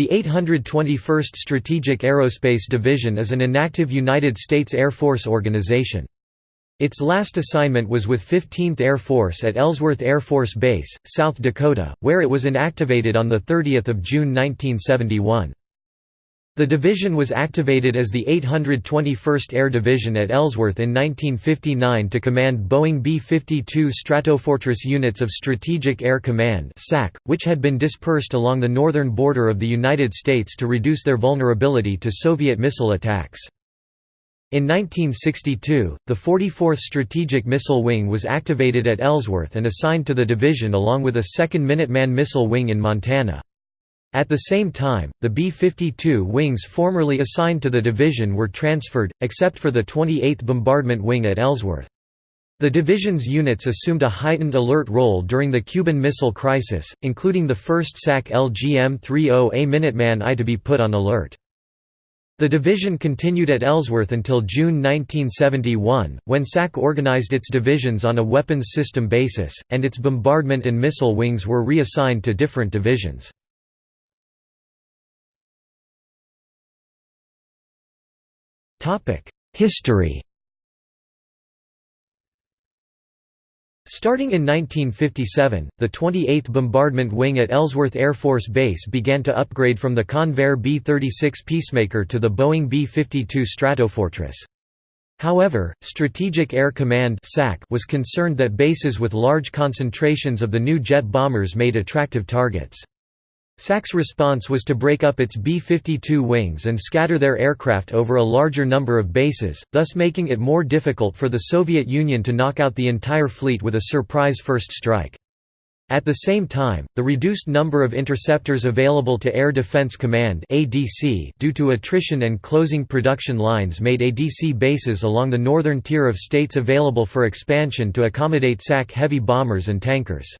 The 821st Strategic Aerospace Division is an inactive United States Air Force organization. Its last assignment was with 15th Air Force at Ellsworth Air Force Base, South Dakota, where it was inactivated on 30 June 1971. The division was activated as the 821st Air Division at Ellsworth in 1959 to command Boeing B-52 Stratofortress units of Strategic Air Command which had been dispersed along the northern border of the United States to reduce their vulnerability to Soviet missile attacks. In 1962, the 44th Strategic Missile Wing was activated at Ellsworth and assigned to the division along with a 2nd Minuteman Missile Wing in Montana. At the same time, the B-52 wings formerly assigned to the division were transferred, except for the 28th Bombardment Wing at Ellsworth. The division's units assumed a heightened alert role during the Cuban Missile Crisis, including the first SAC LGM-30A Minuteman I to be put on alert. The division continued at Ellsworth until June 1971, when SAC organized its divisions on a weapons system basis, and its bombardment and missile wings were reassigned to different divisions. History Starting in 1957, the 28th Bombardment Wing at Ellsworth Air Force Base began to upgrade from the Convair B-36 Peacemaker to the Boeing B-52 Stratofortress. However, Strategic Air Command was concerned that bases with large concentrations of the new jet bombers made attractive targets. SAC's response was to break up its B-52 wings and scatter their aircraft over a larger number of bases, thus making it more difficult for the Soviet Union to knock out the entire fleet with a surprise first strike. At the same time, the reduced number of interceptors available to Air Defense Command due to attrition and closing production lines made ADC bases along the northern tier of states available for expansion to accommodate SAC heavy bombers and tankers.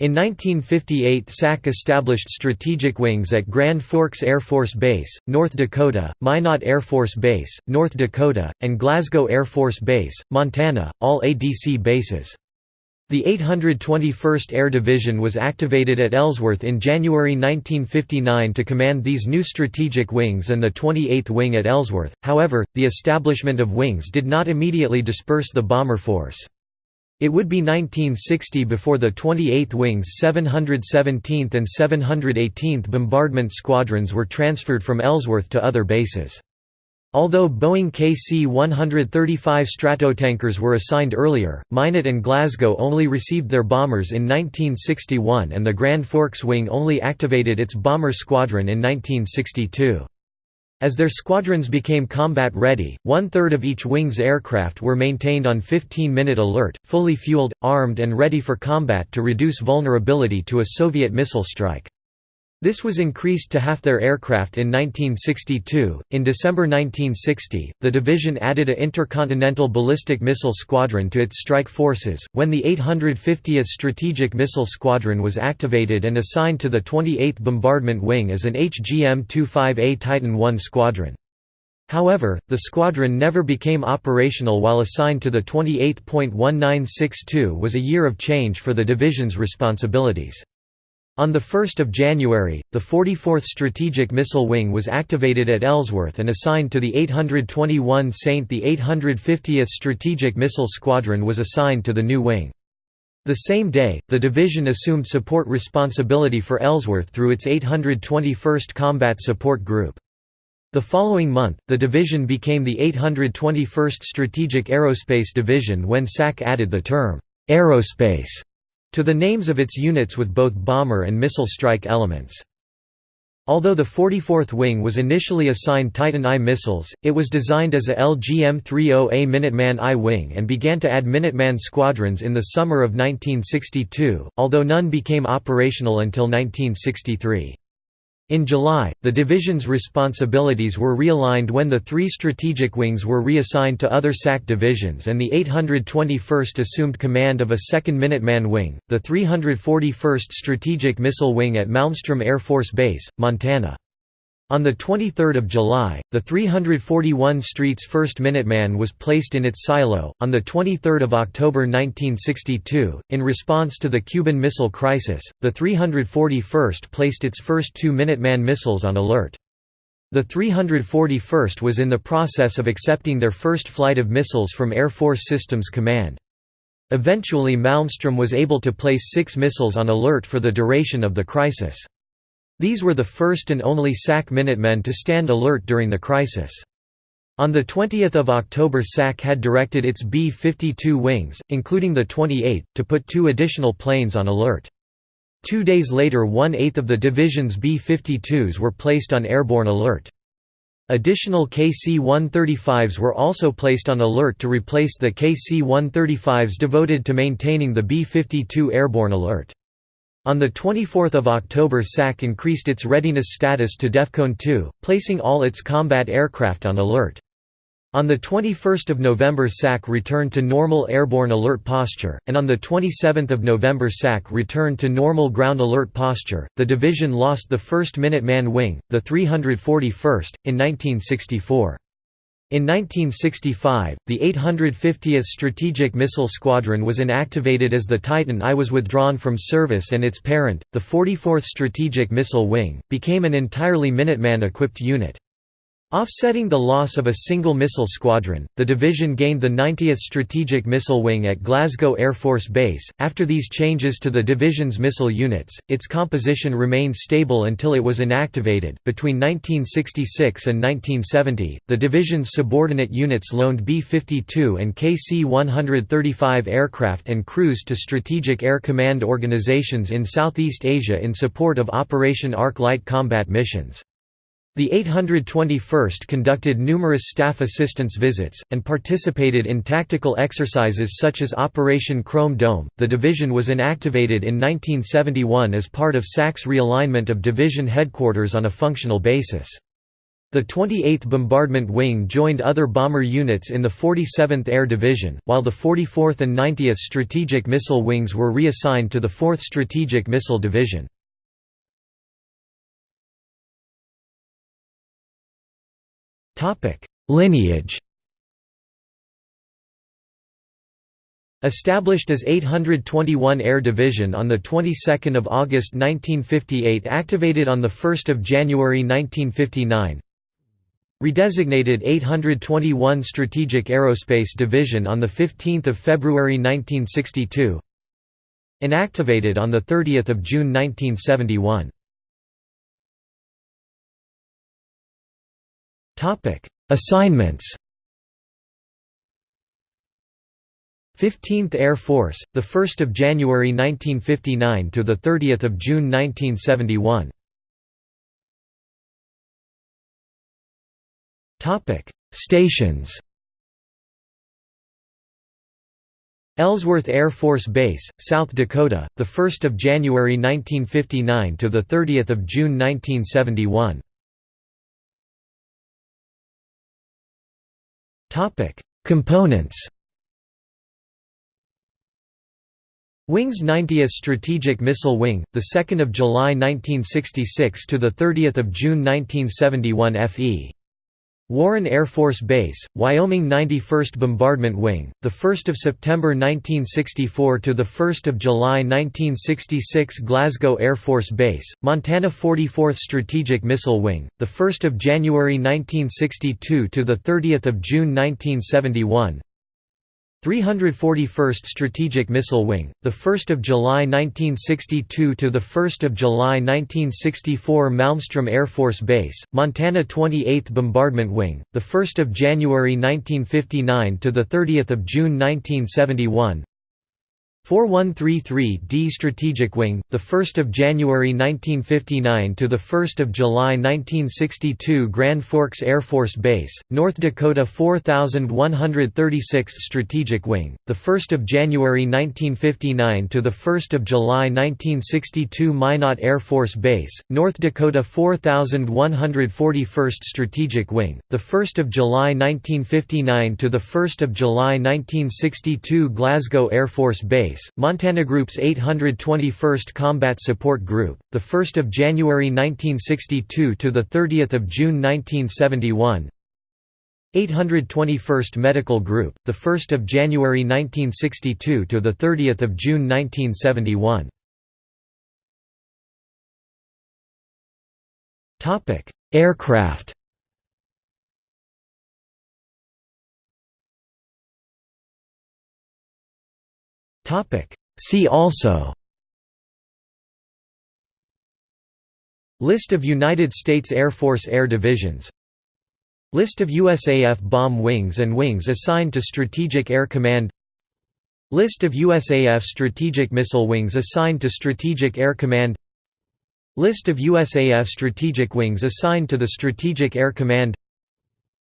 In 1958 SAC established strategic wings at Grand Forks Air Force Base, North Dakota, Minot Air Force Base, North Dakota, and Glasgow Air Force Base, Montana, all ADC bases. The 821st Air Division was activated at Ellsworth in January 1959 to command these new strategic wings and the 28th Wing at Ellsworth, however, the establishment of wings did not immediately disperse the bomber force. It would be 1960 before the 28th Wing's 717th and 718th Bombardment Squadrons were transferred from Ellsworth to other bases. Although Boeing KC-135 Stratotankers were assigned earlier, Minot and Glasgow only received their bombers in 1961 and the Grand Forks Wing only activated its bomber squadron in 1962. As their squadrons became combat-ready, one-third of each wing's aircraft were maintained on 15-minute alert, fully fueled, armed and ready for combat to reduce vulnerability to a Soviet missile strike. This was increased to half their aircraft in 1962. In December 1960, the division added a intercontinental ballistic missile squadron to its strike forces, when the 850th Strategic Missile Squadron was activated and assigned to the 28th Bombardment Wing as an HGM-25A Titan I squadron. However, the squadron never became operational while assigned to the 28.1962 was a year of change for the division's responsibilities. On 1 January, the 44th Strategic Missile Wing was activated at Ellsworth and assigned to the 821 Saint. The 850th Strategic Missile Squadron was assigned to the new wing. The same day, the division assumed support responsibility for Ellsworth through its 821st Combat Support Group. The following month, the division became the 821st Strategic Aerospace Division when SAC added the term, aerospace to the names of its units with both bomber and missile strike elements. Although the 44th Wing was initially assigned Titan I missiles, it was designed as a LGM-30A Minuteman I Wing and began to add Minuteman squadrons in the summer of 1962, although none became operational until 1963. In July, the division's responsibilities were realigned when the three strategic wings were reassigned to other SAC divisions and the 821st assumed command of a 2nd Minuteman Wing, the 341st Strategic Missile Wing at Malmstrom Air Force Base, Montana. On 23 July, the 341 Street's first Minuteman was placed in its silo. On 23 October 1962, in response to the Cuban Missile Crisis, the 341st placed its first two Minuteman missiles on alert. The 341st was in the process of accepting their first flight of missiles from Air Force Systems Command. Eventually Malmstrom was able to place six missiles on alert for the duration of the crisis. These were the first and only SAC Minutemen to stand alert during the crisis. On 20 October SAC had directed its B-52 wings, including the 28th, to put two additional planes on alert. Two days later one-eighth of the division's B-52s were placed on airborne alert. Additional KC-135s were also placed on alert to replace the KC-135s devoted to maintaining the B-52 airborne alert. On 24 October SAC increased its readiness status to DEFCON 2, placing all its combat aircraft on alert. On 21 November SAC returned to normal airborne alert posture, and on 27 November SAC returned to normal ground alert posture. The division lost the 1st Minuteman Wing, the 341st, in 1964. In 1965, the 850th Strategic Missile Squadron was inactivated as the Titan I was withdrawn from service and its parent, the 44th Strategic Missile Wing, became an entirely Minuteman-equipped unit. Offsetting the loss of a single missile squadron, the division gained the 90th Strategic Missile Wing at Glasgow Air Force Base. After these changes to the division's missile units, its composition remained stable until it was inactivated. Between 1966 and 1970, the division's subordinate units loaned B 52 and KC 135 aircraft and crews to Strategic Air Command organizations in Southeast Asia in support of Operation Arc Light combat missions. The 821st conducted numerous staff assistance visits, and participated in tactical exercises such as Operation Chrome Dome. The division was inactivated in 1971 as part of SAC's realignment of division headquarters on a functional basis. The 28th Bombardment Wing joined other bomber units in the 47th Air Division, while the 44th and 90th Strategic Missile Wings were reassigned to the 4th Strategic Missile Division. Topic: Lineage. Established as 821 Air Division on the 22nd of August 1958, activated on the 1st of January 1959. Redesignated 821 Strategic Aerospace Division on the 15th of February 1962. Inactivated on the 30th of June 1971. Topic: Assignments. 15th Air Force, the 1st of January 1959 to the 30th of June 1971. Topic: Stations. Ellsworth Air Force Base, South Dakota, the 1st of January 1959 to the 30th of June 1971. Topic: Components. Wing's 90th Strategic Missile Wing, the 2nd of July 1966 to the 30th of June 1971 FE. Warren Air Force Base, Wyoming 91st Bombardment Wing, the 1st of September 1964 to the 1st of July 1966 Glasgow Air Force Base, Montana 44th Strategic Missile Wing, the 1st of January 1962 to the 30th of June 1971 341st Strategic Missile Wing, the 1st of July 1962 to the 1st of July 1964 Malmstrom Air Force Base, Montana 28th Bombardment Wing, the 1st of January 1959 to the 30th of June 1971 4133d Strategic Wing, the 1st of January 1959 to the 1st of July 1962 Grand Forks Air Force Base, North Dakota 4136 Strategic Wing, the 1st of January 1959 to the 1st of July 1962 Minot Air Force Base, North Dakota 4141st Strategic Wing, the 1st of July 1959 to the 1st of July 1962 Glasgow Air Force Base Base, Montana Group's 821st Combat Support Group, 1 January 1962 – to 30 June 1971 821st Medical Group, 1 January 1962 – to 30 June 1971 Aircraft See also. List of United States Air Force Air Divisions. List of USAF bomb wings and wings assigned to Strategic Air Command. List of USAF strategic missile wings assigned to Strategic Air Command. List of USAF strategic wings assigned to the Strategic Air Command.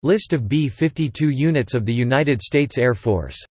List of B-52 units of the United States Air Force